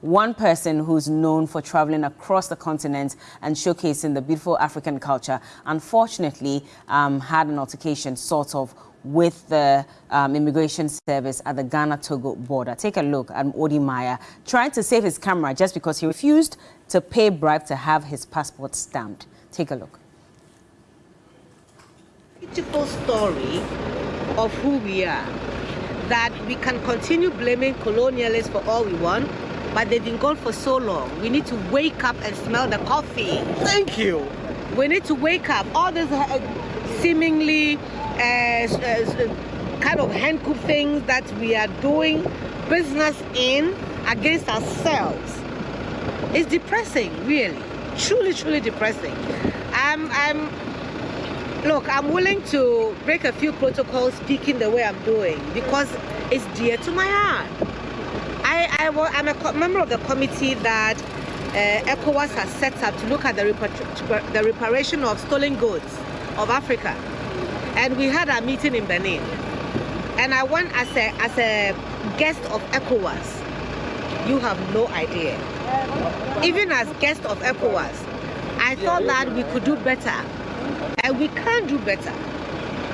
one person who's known for traveling across the continent and showcasing the beautiful African culture, unfortunately um, had an altercation sort of with the um, immigration service at the Ghana-Togo border. Take a look at Wode Maya trying to save his camera just because he refused to pay bribe to have his passport stamped. Take a look. It's a beautiful story of who we are. That we can continue blaming colonialists for all we want, but they've been gone for so long. We need to wake up and smell the coffee. Thank you. We need to wake up. All these uh, seemingly uh, uh, kind of handcuff things that we are doing business in against ourselves. It's depressing, really. Truly, truly depressing. I'm, I'm, look, I'm willing to break a few protocols speaking the way I'm doing because it's dear to my heart. I, I, am a member of the committee that uh, ECOWAS has set up to look at the, the reparation of stolen goods of Africa. And we had a meeting in Benin. And I went as a, as a guest of ECOWAS. You have no idea. Even as guest of ECOWAS, I thought that we could do better. And we can't do better.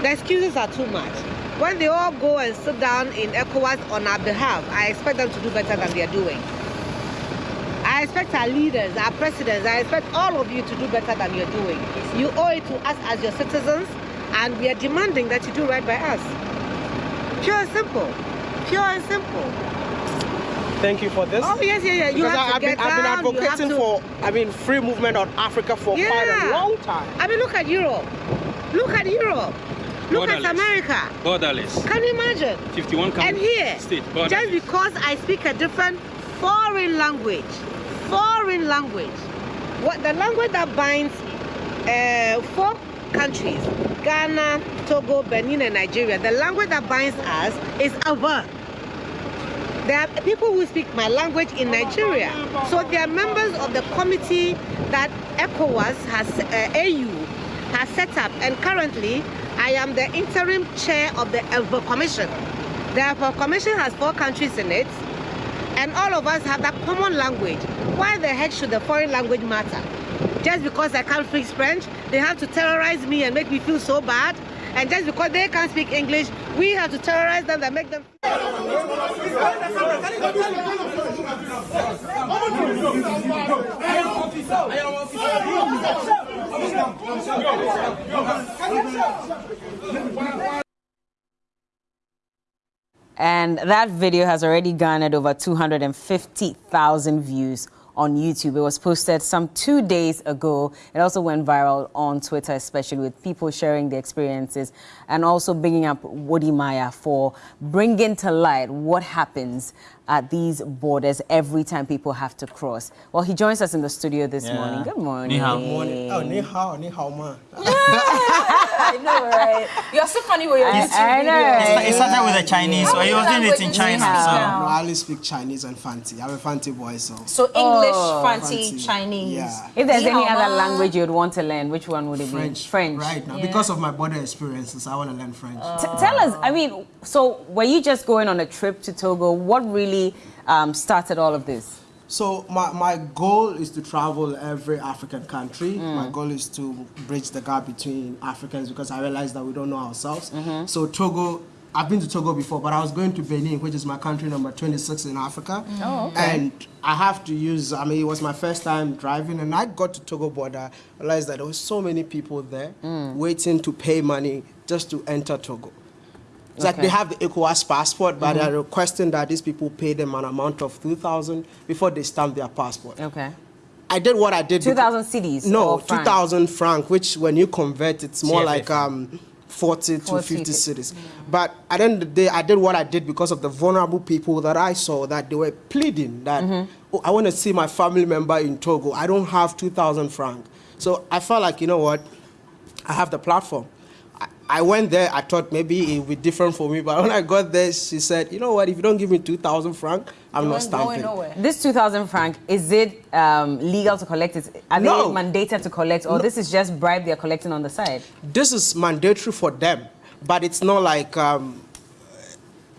The excuses are too much. When they all go and sit down in ECOWAS on our behalf, I expect them to do better than they are doing. I expect our leaders, our presidents, I expect all of you to do better than you're doing. You owe it to us as your citizens, and we are demanding that you do right by us. Pure and simple. Pure and simple. Thank you for this. Oh yes, yeah, yeah. You because have I, to get been, down, I've been advocating to... for, I mean, free movement on Africa for yeah. quite a long time. I mean, look at Europe. Look at Europe. Look borderless. at America. Borderless. Can you imagine? 51 countries. And here, state, just because I speak a different foreign language, foreign language, what the language that binds uh, four countries, Ghana, Togo, Benin, and Nigeria, the language that binds us is Awa. There are people who speak my language in Nigeria. So they are members of the committee that ECOWAS has, uh, AU has set up. And currently, I am the interim chair of the ELVO Commission. The ELVO Commission has four countries in it, and all of us have that common language. Why the heck should the foreign language matter? Just because I can't speak French, they have to terrorize me and make me feel so bad. And just because they can't speak English, we have to terrorize them and make them. And that video has already garnered over 250,000 views on YouTube. It was posted some two days ago. It also went viral on Twitter, especially with people sharing their experiences and also bringing up Wode Maya for bringing to light what happens at these borders every time people have to cross. Well, he joins us in the studio this yeah. morning. Good morning. Ni hao. Morning. Oh, ni hao, ni hao ma. I know, right? You're so funny with your I, I know. Right? It started with the Chinese, so he was doing it in China. So. No, I only speak Chinese and Fanti. I'm a Fanti boy, so. So English, oh, Fanti, Fanti, Chinese. Yeah. If there's any other language you'd want to learn, which one would it French. be? French. Right now, yeah. because of my border experiences, I want to learn French. Uh, tell us, I mean, so were you just going on a trip to Togo? What really um, started all of this? So my, my goal is to travel every African country. Mm. My goal is to bridge the gap between Africans because I realize that we don't know ourselves. Mm -hmm. So Togo, I've been to Togo before, but I was going to Benin, which is my country number 26 in Africa. Oh, okay. And I have to use, I mean, it was my first time driving and I got to Togo border, realized that there were so many people there mm. waiting to pay money just to enter Togo. It's okay. like they have the ECOWAS passport, but mm -hmm. they're requesting that these people pay them an amount of 2,000 before they stamp their passport. Okay. I did what I did. 2,000 cedis? No, 2,000 franc, which when you convert, it's more CFF. like um, 40, 40 to 50 cedis. Yeah. But at the end of the day, I did what I did because of the vulnerable people that I saw that they were pleading that, mm -hmm. oh, I want to see my family member in Togo. I don't have 2,000 franc. So I felt like, you know what, I have the platform. I went there, I thought maybe it would be different for me, but when I got there, she said, you know what, if you don't give me 2,000 franc, I'm you not stamping. This 2,000 franc, is it um, legal to collect it? Are no. they mandated to collect, or no. this is just bribe they're collecting on the side? This is mandatory for them, but it's not like, um,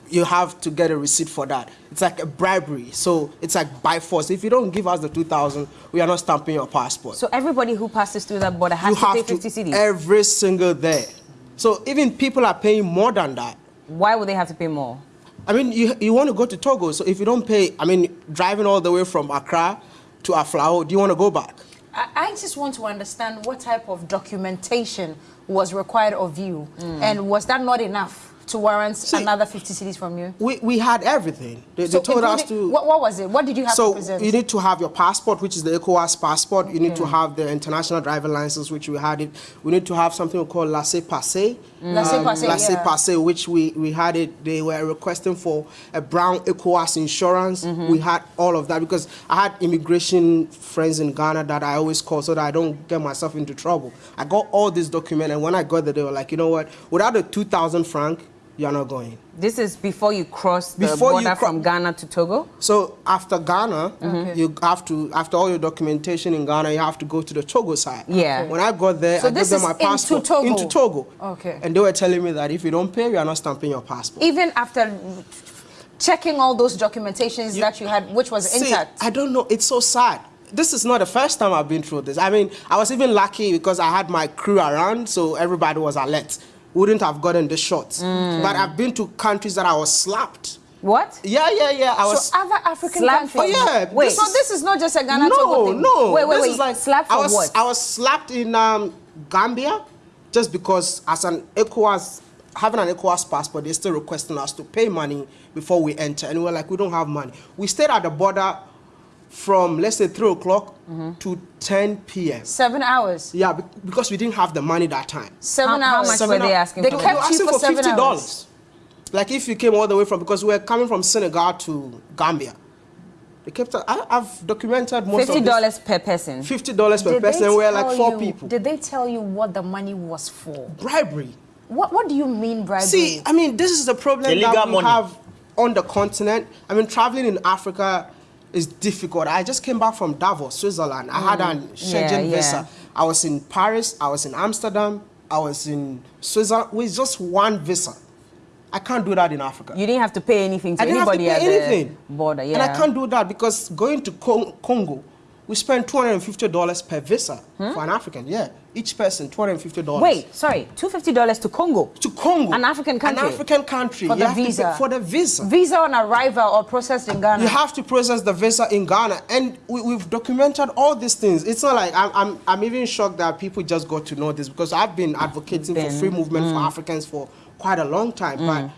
you have to get a receipt for that. It's like a bribery. So it's like by force. If you don't give us the 2,000, we are not stamping your passport. So everybody who passes through that border has you to have pay to 50 cedis? Every single day. So even people are paying more than that. Why would they have to pay more? I mean, you, you want to go to Togo, so if you don't pay, I mean, driving all the way from Accra to Aflao, do you want to go back? I, I just want to understand what type of documentation was required of you, mm. and was that not enough? To warrant See, another 50 cedis from you? We, we had everything. They, so they told us to... What, what, was it? What did you have so to present? So you need to have your passport, which is the ECOWAS passport. Okay. You need to have the international driver license, which we had it. We need to have something called laissez-passer. Mm. Laissez-passer, um, Laissez-passer, yeah. which we, we had it. They were requesting for a brown ECOWAS insurance. Mm -hmm. We had all of that because I had immigration friends in Ghana that I always call so that I don't get myself into trouble. I got all these documents, and when I got there, they were like, you know what? Without the 2,000 franc, you're not going. This is before you cross the before border from Ghana to Togo? So after Ghana, okay. you have to, after all your documentation in Ghana, you have to go to the Togo side. Yeah. When I got there, so I gave them my passport. Into Togo? Into Togo. Okay. And they were telling me that if you don't pay, you are not stamping your passport. Even after checking all those documentations you, that you had, which was see, intact? I don't know. It's so sad this is not the first time I've been through this. I mean, I was even lucky because I had my crew around, so everybody was alert wouldn't have gotten the shot. Mm. But I've been to countries that I was slapped. What? Yeah, yeah, yeah. I was so other African slapped countries. Oh yeah. Wait. So this is not just a Ghana no, thing. No, Wait, wait, this wait. Is like, slapped for I was, what? I was slapped in um, Gambia, just because as an ECOWAS, having an ECOWAS passport, they're still requesting us to pay money before we enter, and we we're like, we don't have money. We stayed at the border from let's say 3 o'clock mm -hmm. to 10 p.m. Seven hours? Yeah, because we didn't have the money that time. Seven how, hours? How much seven were they asking they for? Kept they were asking for, for $50. Like if you came all the way from, because we were coming from Senegal to Gambia. They kept, I, have documented most $50 $50 per person? $50 per did person, we're like four you, people. Did they tell you what the money was for? Bribery. What, what do you mean bribery? See, I mean, this is the problem Illegal that we money. have on the continent. I mean, traveling in Africa, is difficult. I just came back from Davos, Switzerland. I had an Schengen yeah, visa. I was in Paris, I was in Amsterdam, I was in Switzerland with just one visa. I can't do that in Africa. You didn't have to pay anything to I didn't anybody have to pay anything. border, yeah. And I can't do that because going to Congo, we spend $250 per visa hmm? for an African, yeah. Each person, $250. Wait, sorry, $250 to Congo? To Congo. An African country? An African country. For the visa? For the visa. Visa on arrival or processed in Ghana? You have to process the visa in Ghana. And we, have documented all these things. It's not like, I'm, I'm, I'm, even shocked that people just got to know this because I've been advocating been, for free movement mm. for Africans for quite a long time. Mm.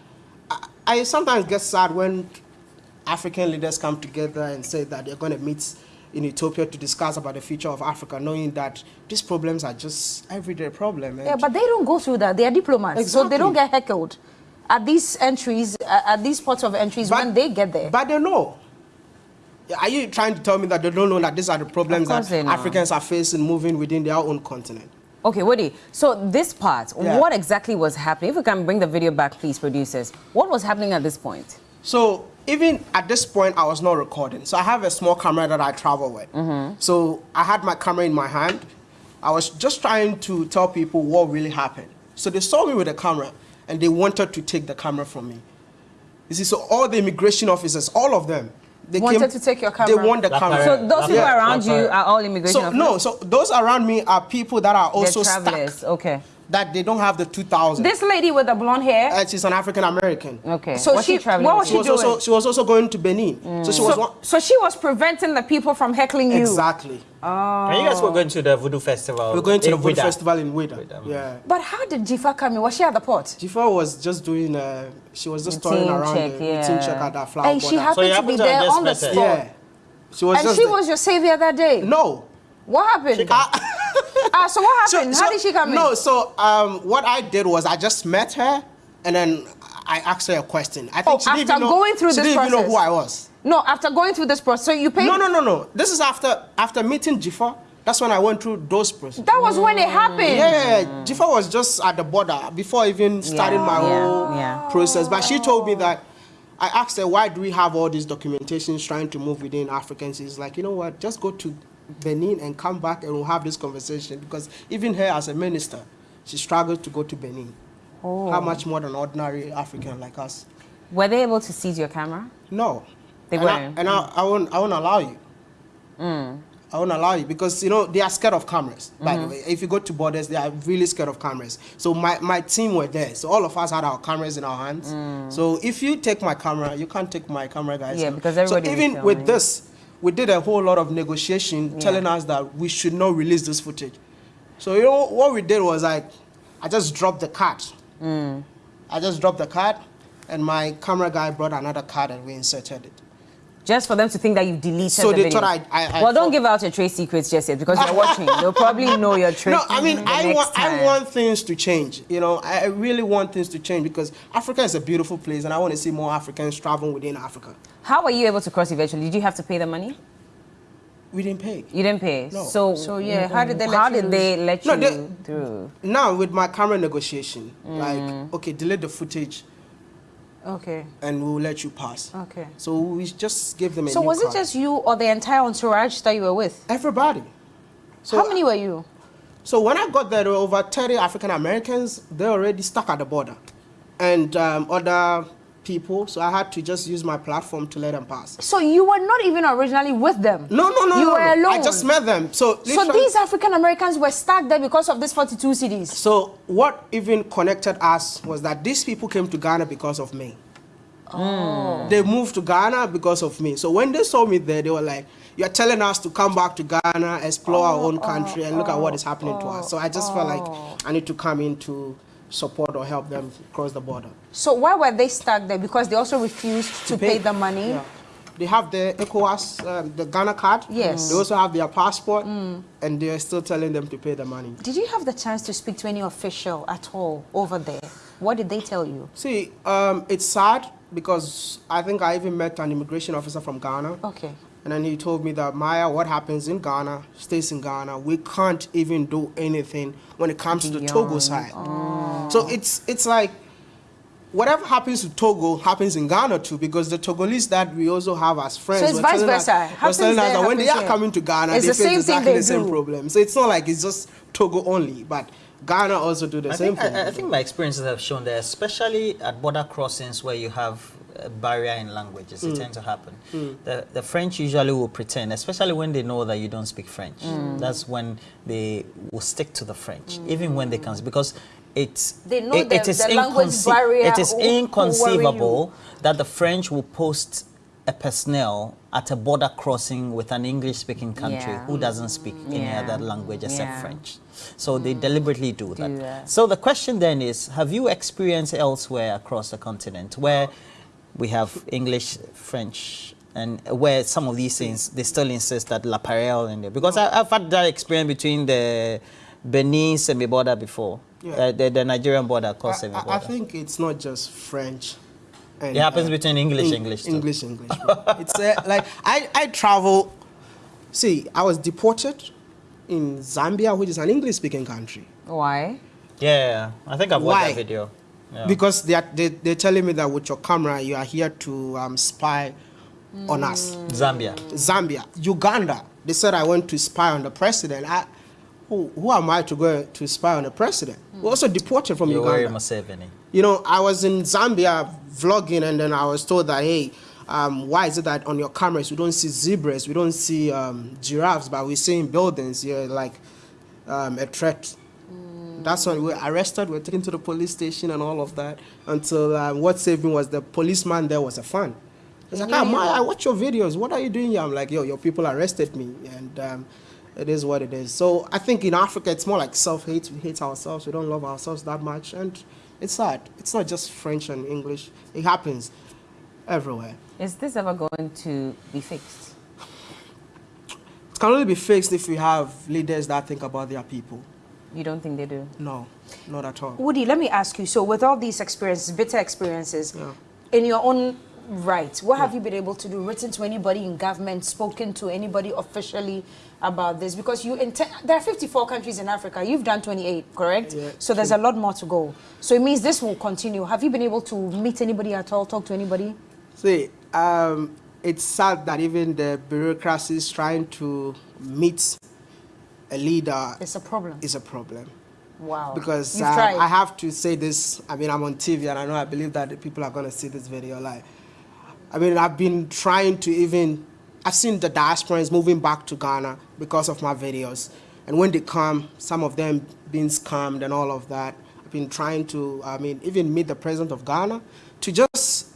But I, I sometimes get sad when African leaders come together and say that they're going to meet in Ethiopia to discuss about the future of Africa, knowing that these problems are just everyday problems. Yeah, but they don't go through that. They are diplomats, exactly. so they don't get heckled at these entries, uh, at these ports of entries but, when they get there. But they know. Are you trying to tell me that they don't know that these are the problems that Africans are facing moving within their own continent? Okay, Wode, so this part, yeah. what exactly was happening? If we can bring the video back, please, producers. What was happening at this point? So even at this point, I was not recording. So I have a small camera that I travel with. Mm -hmm. So I had my camera in my hand. I was just trying to tell people what really happened. So they saw me with a camera and they wanted to take the camera from me. You see, so all the immigration officers, all of them, they wanted came, to take your camera. They want the camera. So those people yeah. around you are all immigration so, officers? No, so those around me are people that are also They're travelers. stuck. Okay that they don't have the 2000. This lady with the blonde hair? Uh, she's an African American. Okay. So What's she, she traveling? What was she, she doing? Also, she was also going to Benin. Mm. So she was. So, so, she was preventing the people from heckling you. Exactly. Oh. And you guys were going to the Voodoo Festival. We're going to the Voodoo Festival in Ouidah. Yeah. But how did Jifa come in? Was she at the port? Jifa was just doing. Uh, she was just touring around check, the yeah. routine check at that flower And she happened so to be to there on the spot. Yeah. She was and she there. was your savior that day. No. What happened? ah, so what happened? So, How did she come no, in? No, so um, what I did was I just met her and then I asked her a question. I think oh, she after didn't even know, going through she this didn't process. even know who I was. No, after going through this process, so you paid. No, no, no, no. This is after after meeting Jifa. That's when I went through those processes. That was when it happened. Yeah, yeah, yeah. Jifa was just at the border before even starting yeah, my yeah, whole yeah. process. But she told me that I asked her why do we have all these documentations trying to move within Africans. She's like, you know what? Just go to Benin and come back and we'll have this conversation because even her as a minister, she struggled to go to Benin. Oh. How much more than ordinary African like us? Were they able to seize your camera? No. They and weren't. I, and I, I won't, I won't allow you. Mm. I won't allow you because you know they are scared of cameras. By the mm-hmm. way, if you go to borders, they are really scared of cameras. So my, my team were there. So all of us had our cameras in our hands. Mm. So if you take my camera, you can't take my camera, guys. Yeah, because so everybody was even with this, we did a whole lot of negotiation, telling us that we should not release this footage. So you know what we did was like, I just dropped the card. Mm. I just dropped the card, and my camera guy brought another card, and we inserted it. Just for them to think that you've deleted So the they video. thought I- I- I well, don't give out your trade secrets just yet because they're watching. They'll probably know your trade. Secrets. No, I mean, I next want, I want things to change. You know, I I really want things to change because Africa is a beautiful place, and I want to see more Africans traveling within Africa. How were you able to cross eventually? Did you have to pay the money? We didn't pay. You didn't pay. No. So, So, yeah, how did they let how you did lose? they let No, they- through? Now with my camera negotiation, Mm. like, okay, delete the footage, Okay. and we'll let you pass. Okay. So we just gave them a So was it just you or the entire entourage that you were with? everybody? So How many were you? So when I got there, there were over 30 African Americans. They already stuck at the border, and um, other people. So I had to just use my platform to let them pass. So you were not even originally with them. No, no, no, You no, were no. alone. I just met them. So, So these African Americans were stuck there because of this 42 cedis. So what even connected us was that these people came to Ghana because of me. Oh. They moved to Ghana because of me. So when they saw me there, they were like, "You're telling us to come back to Ghana, explore our Oh, own country, and look at what oh, is happening to us." So I just felt like oh. I need to come in to support or help them cross the border. So why were they stuck there? Because they also refused to, pay, the money. Yeah. They have the ECOWAS, um, the Ghana card. Yes. They also have their passport, and they are still telling them to pay the money. Did you have the chance to speak to any official at all over there? What did they tell you? See, um, it's sad because I think I even met an immigration officer from Ghana. Okay. And then he told me that Maya, what happens in Ghana stays in Ghana. We can't even do anything when it comes to the Togo side. Oh. So it's it's like whatever happens to Togo happens in Ghana too, because the Togolese that we also have as friends. So it's were vice telling us- versa. were us there, that when they are here. coming to Ghana, It's they the face same thing exactly they the same do. problem. So it's not like it's just Togo only, but Ghana also do the I same think, thing. I, I think my experiences have shown that, especially at border crossings where you have a barrier in languages, Mm. it tends to happen. The, the French usually will pretend, especially when they know that you don't speak French. Mm. That's when they will stick to the French, even when they can, because it's They know it, the- it is the language inconce- barrier It is will- will worry you. inconceivable that the French will post a personnel at a border crossing with an English-speaking country Yeah. who doesn't speak any other language except Yeah. French. So they deliberately do that. that. So the question then is, have you experienced elsewhere across the continent where we have English, French, and where some of these things, they still insist that La Parelle in there? Because I, I've had that experience between the Benin Seme border before, Yeah. uh, the, the Nigerian border across I, Seme I- border. I think it's not just French. And, It happens uh, between English, Eng- English too. English, English. it's uh, like I, I travel. See, I was deported in Zambia, which is an English-speaking country, Why? yeah, I think I've watched Why? that video. Yeah. because they are they, they're telling me that with your camera you are here to um, spy on us. Zambia. Zambia, Uganda. They said I went to spy on the president. I, who, who am I to go to spy on the president? We're also deported from Yoweri Uganda. Museveni. You know, I was in Zambia vlogging, and then I was told that, hey, um, why is it that on your cameras we don't see zebras, we don't see um, giraffes, but we're seeing buildings? You're like um, a threat. That's when we were arrested, we were taken to the police station and all of that. Until um, what saved me was the policeman there was a fan. He's like, ah, Maya, I watch your videos. What are you doing here? I'm like, yo, your people arrested me. And um, it is what it is. So I think in Africa, it's more like self-hate. We hate ourselves. We don't love ourselves that much. And it's sad. It's not just French and English. It happens everywhere. Is this ever going to be fixed? It can only be fixed if we have leaders that think about their people. You don't think they do? No, not at all. Wode, let me ask you. So, with all these experiences, bitter experiences, Yeah. in your own right, what have you been able to do? Written to anybody in government, spoken to anybody officially about this? Because you intend, there are 54 countries in Africa. You've done 28, correct? Yeah, so there's a lot more to go. So it means this will continue. Have you been able to meet anybody at all? Talk to anybody? See, um, it's sad that even the bureaucracy is trying to meet a leader It's a problem. is a problem. Wow. Because uh, I have to say this, I mean, I'm on TV and I know I believe that the people are going to see this video. Like, I mean, I've been trying to even, I've seen the diasporans moving back to Ghana because of my videos. And when they come, some of them being scammed and all of that. I've been trying to, I mean, even meet the president of Ghana to just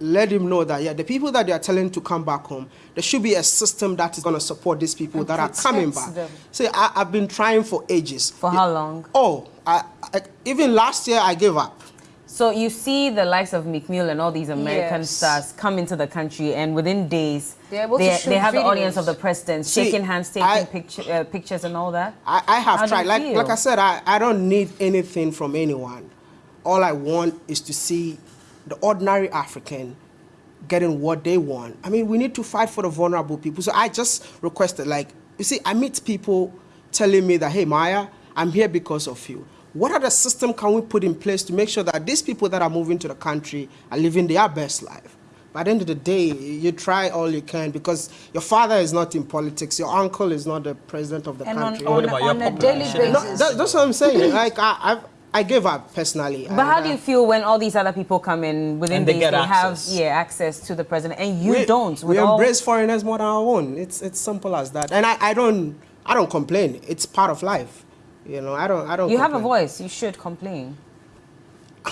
let him know that, yeah, the people that they are telling to come back home, there should be a system that is going to support these people and that are coming back. Them. See, I, have been trying for ages. For how long? Oh, I, I, even last year I gave up. So you see the likes of Meek Mill and all these American yes. stars come into the country, and within days, they, they have videos. the audience of the president See, shaking hands, taking I, picture, uh, pictures, and all that. I, I have How tried. Like, like I said, I, I don't need anything from anyone. All I want is to see the ordinary African getting what they want. I mean, we need to fight for the vulnerable people. So I just requested, like, you see, I meet people telling me that, hey, Maya, I'm here because of you. What other system can we put in place to make sure that these people that are moving to the country are living their best life? By the end of the day, you try all you can because your father is not in politics, your uncle is not the president of the and country. On, on, on a daily basis. No, that, that's what I'm saying. like, I, I've, I give up personally. But how do you uh, feel when all these other people come in within and they, days, they have yeah access to the president and you we, don't? we embrace foreigners more than our own. It's it's simple as that. And I, I don't I don't complain. It's part of life. You know, I don't I don't. You complain. have a voice. You should complain.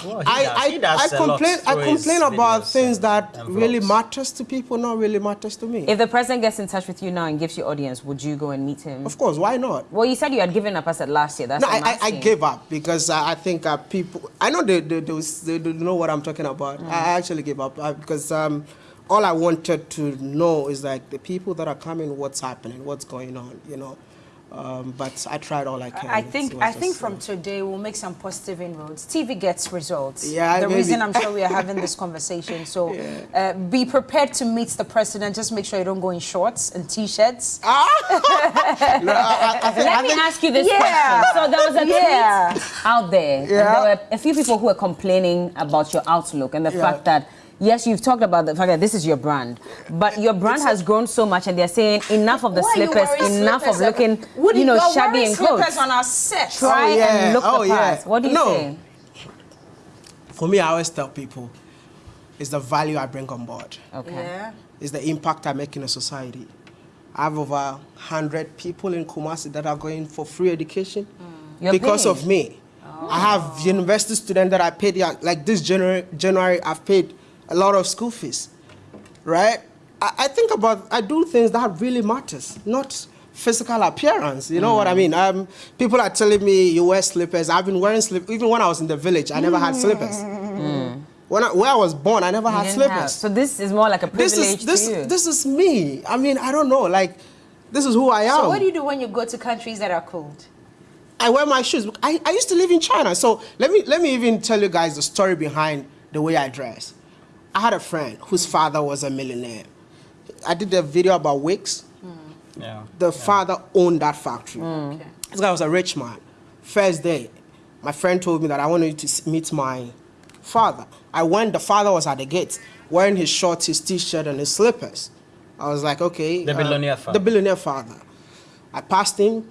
Well, I, I, I complain, I complain about things that really matters to people, not really matters to me. If the president gets in touch with you now and gives you audience, would you go and meet him? Of course, why not? Well, you said you had given up. I said last year. That's no, I, I, gave up because uh, I think uh, people. I know they, they, they, they, know what I'm talking about. Mm. I actually gave up uh, because um, all I wanted to know is like the people that are coming, what's happening, what's going on, you know. Um, but I tried all I can. I think I think from today we'll make some positive inroads. TV gets results. Yeah, the maybe. reason I'm sure we are having this conversation. So yeah. uh, be prepared to meet the president. Just make sure you don't go in shorts and t-shirts. Ah! no, I, I think, Let me ask you this yeah. question. So there was a yeah. tweet out there, yeah. and there were a few people who were complaining about your outlook and the fact that yes, you've talked about the fact that this is your brand, but your brand has grown so much, and they're saying enough of the slippers, enough slippers? of looking, Would you know, shabby and clothes. slippers on our set. Try oh, yeah. and look oh, the part. Yeah. What do you no. say? For me, I always tell people, it's the value I bring on board. Okay. Yeah. It's the impact I make in a society. I have over 100 people in Kumasi that are going for free education mm. because of me. Oh. I have university students that I paid, like this January, January I've paid a lot of school fees, right? I, I think about, I do things that really matters, not physical appearance. You know mm. what I mm. mean? Um, people are telling me you wear slippers. I've been wearing slippers. Even when I was in the village, I never had slippers. Mm. When I, where I was born, I never you had slippers. Have. So this is more like a privilege this is, this, to you. This is me. I mean, I don't know. Like, this is who I am. So what do you do when you go to countries that are cold? I wear my shoes. I, I used to live in China. So let me, let me even tell you guys the story behind the way I dress. I had a friend whose father was a millionaire. I did a video about Wix. Mm. Yeah. The yeah. father owned that factory. Mm. Okay. This guy was a rich man. First day, my friend told me that I wanted to meet my father. I went, the father was at the gate, wearing his shorts, his t-shirt, and his slippers. I was like, okay. The uh, billionaire father. The billionaire father. I passed him,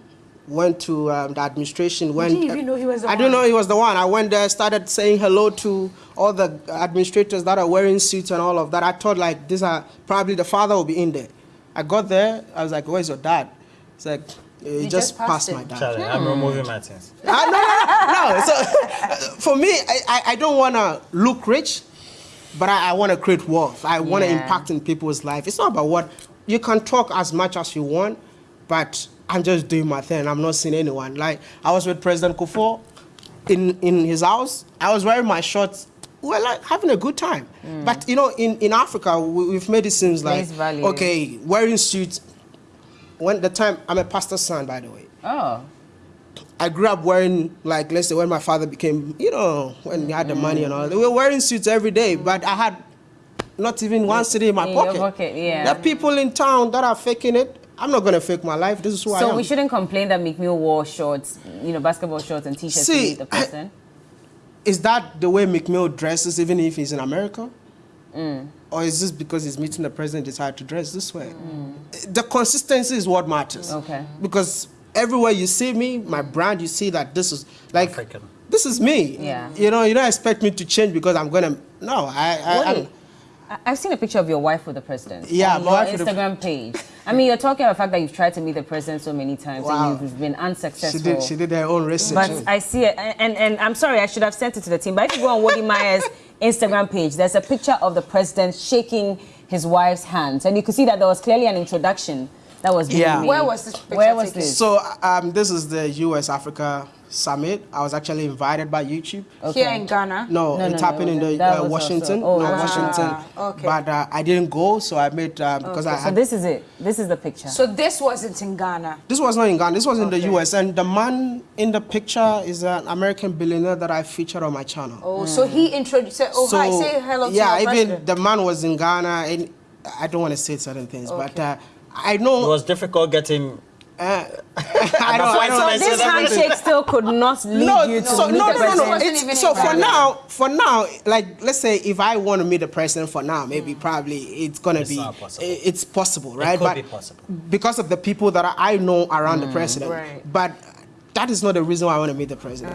went to um, the administration. Went, Did you even know he was the I one? didn't know he was the one. I went there, started saying hello to all the administrators that are wearing suits and all of that. I thought like these are probably the father will be in there. I got there. I was like, "Where's your dad?" It's like. He just, just, passed, passed my dad. Charlie, hmm. I'm removing my things. Uh, no, no, no, no. So, for me, I, I don't want to look rich, but I, I want to create wealth. I want to yeah. impact in people's life. It's not about what you can talk as much as you want, but I'm just doing my thing. I'm not seeing anyone. Like I was with President Kufuor in in his house. I was wearing my shorts. We we're like having a good time. Mm. But you know, in in Africa, we, have made it seems like okay, wearing suits. When the time I'm a pastor's son, by the way. Oh. I grew up wearing like let's say when my father became you know when he had the mm. money and all. We were wearing suits every day, but I had not even one cedi in my in pocket. pocket yeah. There are people in town that are faking it I'm not going to fake my life. This is who so I am. So we shouldn't complain that Meek Mill wore shorts, you know, basketball shorts and t-shirts to meet the person? Is that the way Meek Mill dresses even if he's in America? Mm. Or is this because he's meeting the president decided to dress this way? Mm. The consistency is what matters. Okay. Because everywhere you see me, my brand, you see that this is like African. this is me. Yeah. You know, you don't expect me to change because I'm gonna. No, I. I, Wait, I- I've seen a picture of your wife with the president. Yeah, on my your the- Instagram page. I mean, you're talking about the fact that you've tried to meet the president so many times Wow. and you've been unsuccessful. she did. She did her own research. But I see it, and, and, and I'm sorry, I should have sent it to the team. But if you go on Wode Maya's Instagram page, there's a picture of the president shaking his wife's hands, and you could see that there was clearly an introduction that was being Yeah. made. Where was this picture Where was taken? this? So um, this is the U.S. Africa Summit. I was actually invited by YouTube. Here in Ghana? No, No, it's no, happened no, in the uh, was Washington. also- oh, no, ah, Washington. okay. But uh, I didn't go, so I made uh, because I, Had, So this is it. This is the picture. So this wasn't in Ghana. This was not in Ghana. This was in the U.S. And the man in the picture is an American billionaire that I featured on my channel. Oh, so he introduced. Oh, so hi, say hello to yeah, your even president. the man was in Ghana, and I don't want to say certain things, but uh, I know. It was difficult getting. Uh, I don't, I don't So this certain things. handshake still could not lead no, you to so, meet no, the no, no, president. no, It's- So for Ghana. now, for now, like let's say if I want to meet the president for now, maybe mm. probably it's gonna It's be not possible. it's possible, right? could but be possible. because of the people that I know around the mm. president. Right. But that is not the reason why I want to meet the president.